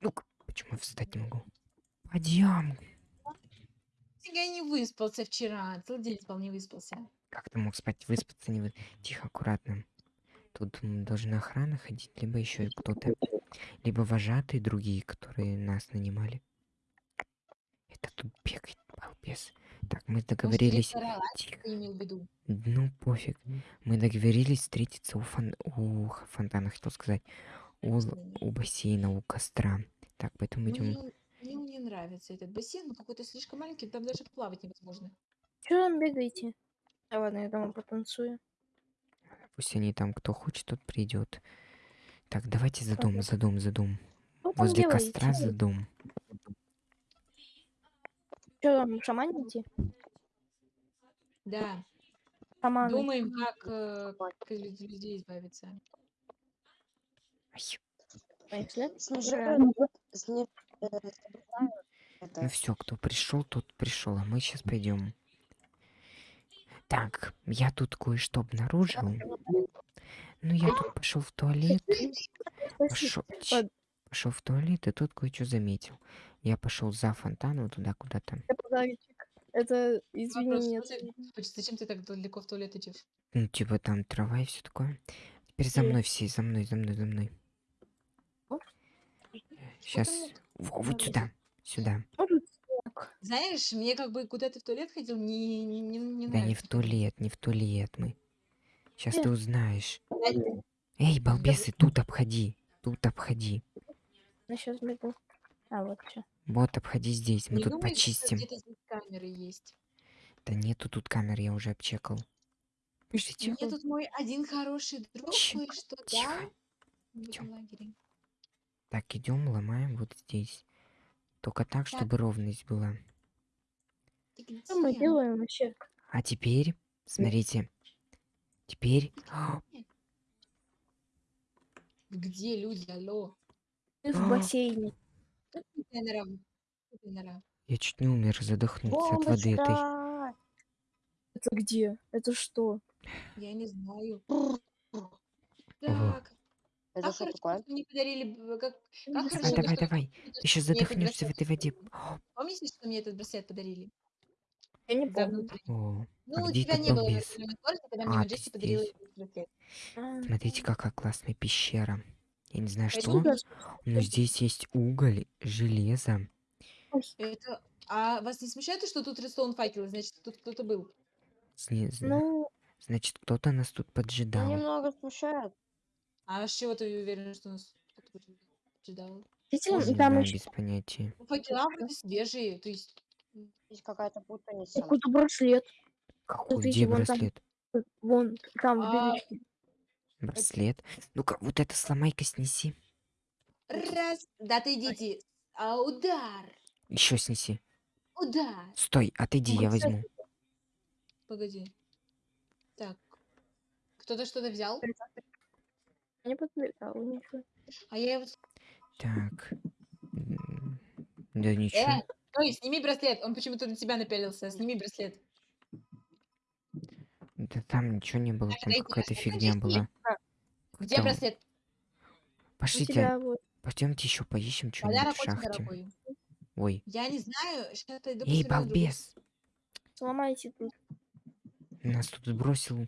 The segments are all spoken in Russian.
Ну-ка, почему я встать не могу? Пойдем. Я не выспался вчера. Целый день спал, не выспался. Как ты мог спать, выспаться, не вы... Тихо, аккуратно. Тут должна охрана ходить, либо еще кто-то, либо вожатые другие, которые нас нанимали. Это тут бегает балбес. Так, мы Может, договорились. директора Тихо. ты имел в виду? Ну, пофиг. Мы договорились встретиться у, фон... у фонтана, хотел сказать. У, у бассейна, у костра. Так, поэтому идем. Мне, мне не нравится этот бассейн, он какой-то слишком маленький, там даже плавать невозможно. Чё там бегаете? А ладно, я дома потанцую. Пусть они там, кто хочет, тот придет. Так, давайте за дом, за дом, за дом. Что там Возле делаете? костра за дом. Чё там, шаманите? Да, Шаманы. думаем, как, э, как из людей избавиться. Снежаю, снег, э, Ну все, кто пришел, тот пришел, а мы сейчас пойдем. Так, я тут кое-что обнаружил. Ну, я тут пошел в туалет. Пошел, в туалет, и тут кое-что заметил. Я пошел за фонтаном туда куда-то. Это Вопрос, Поч- зачем ты так далеко в туалет идешь? Ну, типа там трава и все такое. Теперь за мной все, за мной, за мной, за мной. Сейчас. там вот сюда. Сюда. Знаешь, мне как бы куда ты в туалет ходил, не, не, не, не Да не нравится. в туалет, не в туалет мы. Сейчас ты узнаешь. Эй, балбесы, тут обходи. Тут обходи. я сейчас бегу. А, вот что. Вот, обходи здесь. Мы не тут думаешь, что почистим. где-то здесь камеры есть? Да нету тут камер, я уже обчекал. Пишите. Мне тут мой один хороший друг Тихо, кое-что тихо. дал в Идём. этом лагере. Так, идем, ломаем вот здесь. Только так, чтобы ровность была. Что мы делаем вообще? А теперь, смотрите. Теперь... Где люди, алло? Ты в А. бассейне. Я чуть не умер, задохнулся от воды этой. Это где? Это что? Я не знаю. Так. Это Как что хорошо, такое? что мне подарили... Как, как Давай, хорошо, Давай, что давай, мне Ты сейчас задохнешься в этой воде. Помните, что мне этот браслет подарили? Я не помню. О, Ну, а у где тебя не было внутреннего туалета, когда А, мне ты Маджести подарила этот браслет. А, Смотрите, какая классная пещера. Я не знаю, что, но здесь есть уголь, железо. Это... А вас не смущает, что тут редстоун факелы? Значит, тут кто-то был. Зне- зна- Ну, Значит, кто-то нас тут поджидал. немного смущает. А с чего ты уверен, что нас действительно, Не там еще без понятия. Ну, факела вроде свежие, то есть... Есть какая-то путаница. какой-то браслет. Какой, Смотрите, где там. браслет? Вон, там, в А, дырочке. Браслет. Ну-ка, вот это сломай-ка снеси. Раз, да ты идите. А, удар, Еще снеси. удар. Стой, отойди, я возьму. Погоди. Так. Кто-то что-то взял? Не подбегал ничего. А я его... Так. М, Да ничего. Э, стой, сними браслет. Он почему-то на тебя напялился. Сними браслет. Да там ничего не было, там дайте какая-то фигня подожди. была. Где Там- браслет? У Пошлите, тебя вот. пойдемте еще поищем Подарок что-нибудь в очень шахте. дорогой. Ой. Я не знаю. Сейчас пойду Эй, посмотрю на другую балбес! Сломайте тут. Нас тут сбросил.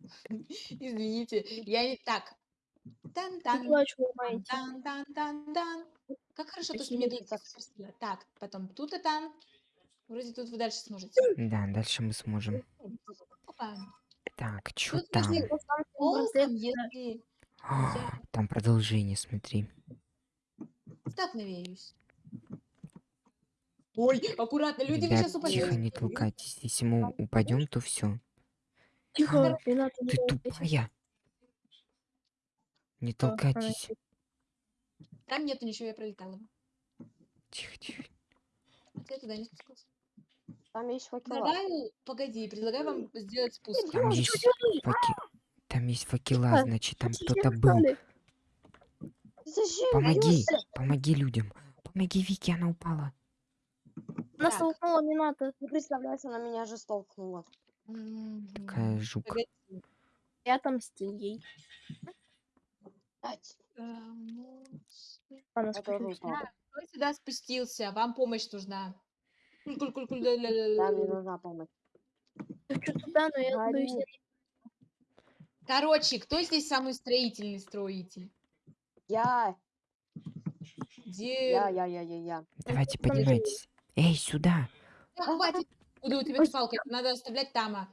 Извините, я не так. Тан-тан, Плачу ломаете. тан-тан-тан-тан. Как хорошо, то, что мне дают так. Так, потом тут и там. Вроде тут вы дальше сможете. Да, дальше мы сможем. Опа. Так, что Тут там? толком, если А, Там продолжение, смотри. столкновеюсь. Ой, аккуратно, люди Ребят, сейчас упадете. тихо, не толкайтесь. Если мы упадем, то все. Тихо, не Ты тупая. Не она толкайтесь. Там нету ничего, я пролетала. Тихо, тихо. А ты туда не спускался. Там есть факела. Предлагаю, погоди, предлагаю вам сделать спуск. Там есть факи... Там есть факела, значит, там кто-то был. Помоги, помоги людям. Помоги Вике, она упала. Нас Так. толкнула Мината. Не представляешь, она меня же столкнула. М, Какая жук. Я отомстил ей. Ать. А, ну, спустились. упал. Да, кто сюда спустился? Вам помощь нужна. Да, мне нужна помощь. Туда, но я боюсь, Короче, кто здесь самый строительный строитель? Я, Где? я, я, я, я, я. Давайте поднимайтесь. Эй, сюда. Да хватит. Куда у тебя Ой. эта палка? Это надо оставлять там.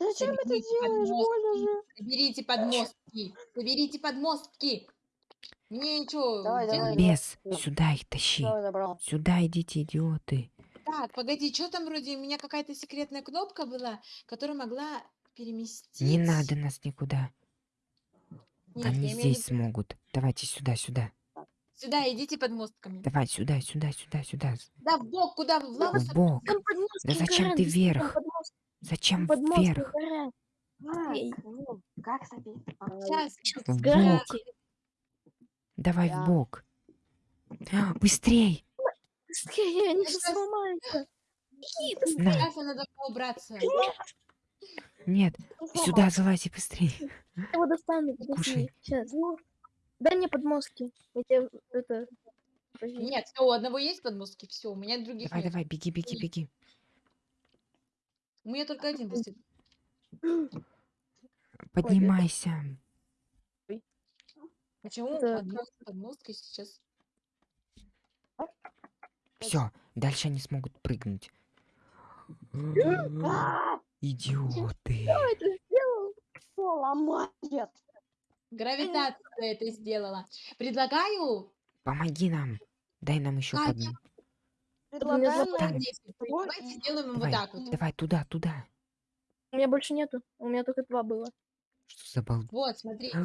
А. Зачем это делаешь? Больно подмостки. же. Соберите подмостки. Соберите подмостки. Мне что, Давай, давай, давай. Бес, сюда их тащи. Забрал. Сюда идите, идиоты. Так, погоди, что там вроде у меня какая-то секретная кнопка была, которая могла переместить. Не надо нас никуда. Нет, Они здесь смогут. Давайте сюда, сюда. Сюда идите под мостками. Давай сюда, сюда, сюда, сюда. Да, в бок, куда? В лаву В бок. Да зачем ты вверх? Зачем подмостки вверх? ну, Как? Сейчас. Сейчас В сгорайте. Давай Я- в бок. А, Быстрей. Быстрее, они Да же сломаются. Быстрее. Сейчас она должна убраться. Нет, сюда залази быстрей. Я его достану. Кушай. Сейчас. Дай мне подмостки. Я тебе это... Нет, все, у одного есть подмостки, все, у меня других Давай, нет. давай, беги, беги, беги. У меня только один достиг. Поднимайся. Почему Это- одна с подмосткой сейчас? Все, дальше они смогут прыгнуть. А, Идиоты. Это сделал. Ломает? Гравитация это сделала. Предлагаю Помоги нам. Дай нам еще А, давайте сделаем вот Давай, так вот. давай туда, туда. У меня больше нету. У меня только два было. Что за бал... Вот, смотрите.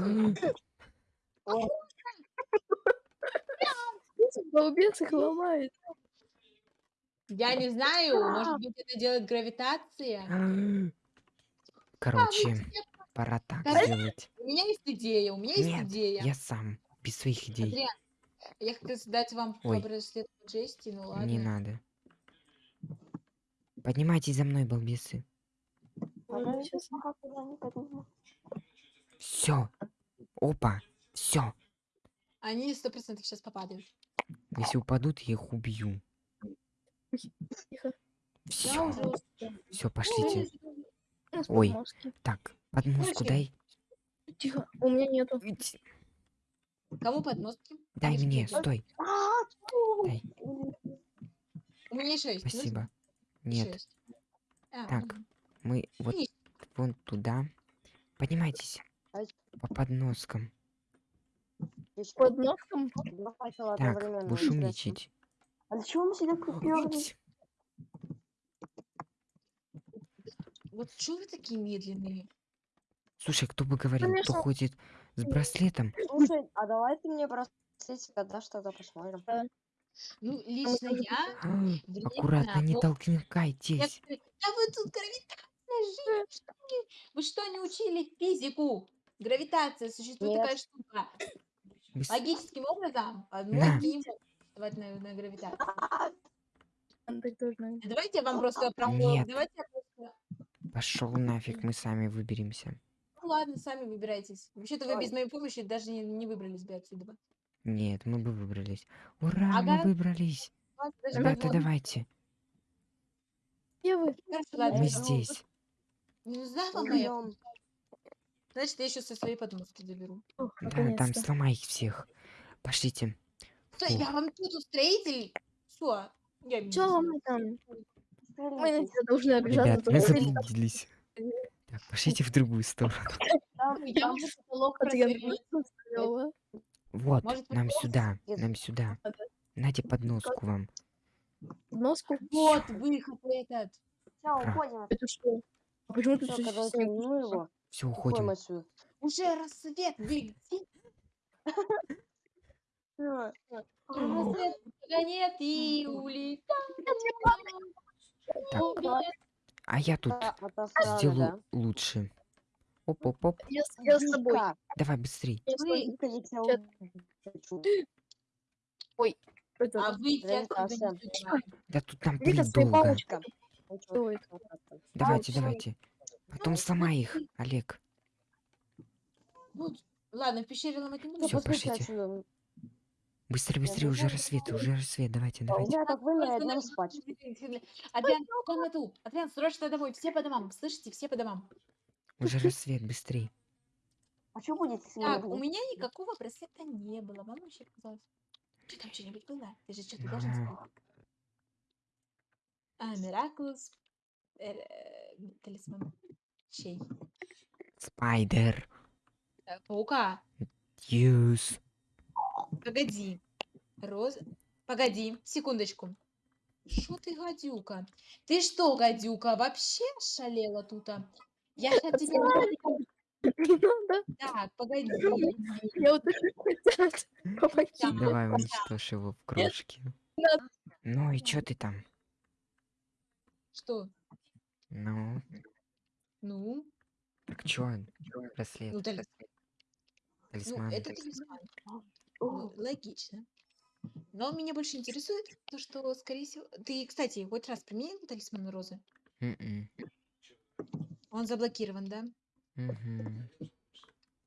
Балбес их ломает. Я не знаю, может быть, это делает гравитация. Короче, пора так сделать. У меня есть идея, у меня есть Нет, идея. я сам, без своих идей. Я хотела дать вам Ой. браслет Джести, ну ладно. Не надо. Поднимайтесь за мной, балбесы. Подниму. Все. Опа. Все. Они сто процентов сейчас попадают. Если упадут, я их убью. Все. Все, пошлите. У нас Ой. Так, Короче, дай. Тихо. У меня нету. Кому подмостки? Дай Подожди, мне, стой. А? Дай. У меня шесть. Спасибо. Нет, Шесть. А, Так. мы вот вон туда. Поднимайтесь. Ай. По подноскам. Под носком. Так, одновременно, будешь умничать. А чего мы сюда? Ить. Вот что вы такие медленные? Слушай, кто бы говорил, кто Конечно. ходит с браслетом? Слушай, а давай ты мне браслетик отдашь, тогда посмотрим. Ну, лично я... А, Аккуратно, не толкнитесь. Да вы тут гравитация не- Вы что, не учили физику? Гравитация, существует Нет. такая штука. Логическим образом, могут существовать на, на должно. Давайте я вам просто. Нет. Давайте я просто... Пошел нафиг, мы сами выберемся. Ну ладно, сами выбирайтесь. Вообще-то вы Ой. без моей помощи даже не, не выбрались бы отсюда. Нет, мы бы выбрались. Ура, Ага. мы выбрались. Вас даже Ребята, вот- давайте. Где вы? Хорошо, ладно, Мы я- здесь. Не нужна вам моя Идём. Значит, я еще со своей подмостки заберу. Да, там наконец-то. сломай их всех. Пошлите. Что, я вам тут устроитель? Все. Я не знаю. мы там? Мы на тебя должны обижаться. Ребят, мы то, что ты заблудились. Так, пошлите в другую сторону. Вот, нам сюда, нам сюда. Нате подноску вам. Носку. Вот выход этот. Ра. уходим. Это что? А почему ну его. Все, Уходим. Уже рассвет. Вы. Рассвет нет и улетает. Так. А я тут Да, отосрано, сделаю лучше. Оп-оп-оп. Я, да? я с тобой. Давай быстрей. Хочу. Это, А понимаю. Да тут там своей долго. Ну. Давайте, давайте. Потом сломай их, Олег. Вот, Ладно, в пещере ломать не. Ну, Всё, послушай пошлите. Быстрее, быстрее, уже рассвет, уже рассвет. Давайте, давайте. меня так вымерли, днем спать. Адриан, в комнату. Адриан, срочно домой. Все по домам. Слышите? Все по домам. Уже рассвет, быстрей. А что будет, если я Так, у меня никакого браслета не было. Вам вообще показалось? Что там что-нибудь было? Ты же что-то должен сказать. А, Мираклус. э, Талисман. Чей? Спайдер. Э, Паука. Юс. Погоди. Роз... Погоди, секундочку. Что ты, гадюка? Ты что, гадюка, вообще шалела тут? Я сейчас надо. Так, погоди. Я вот так хотят. Давай уничтожь его в крошки. надо. Ну и чё ты там? Что? Ну, Ну, так чё? Браслет, ну, талис- ну талисман. это талисман. Логично. Но меня больше интересует то, что, скорее всего... Ты, кстати, хоть раз применил талисман розы? Мгм. Он заблокирован, да? Мгм.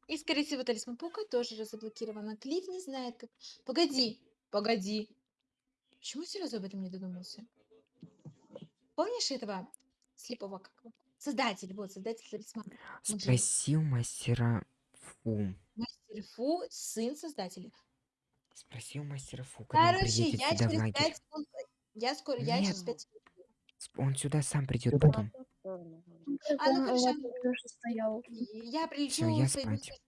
И, скорее всего, талисман паука тоже разблокирован. А Клифф не знает, как... Погоди, погоди. Почему я сразу об этом не додумался? Помнишь этого слепого как его? Создатель, вот, создатель талисмана. Он же Спроси у мастера Фу. Мастер Фу, сын создателя. Спроси у мастера Фу, когда он Короче, приедет я сюда в через лагерь. 5 секунд... Я скоро, я через Нет. 5 Сп- Он сюда сам придет потом. А, ну хорошо. Я прилечу. я своими спать.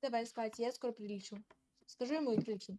Давай спать, я скоро прилечу. Скажу ему и прилечу.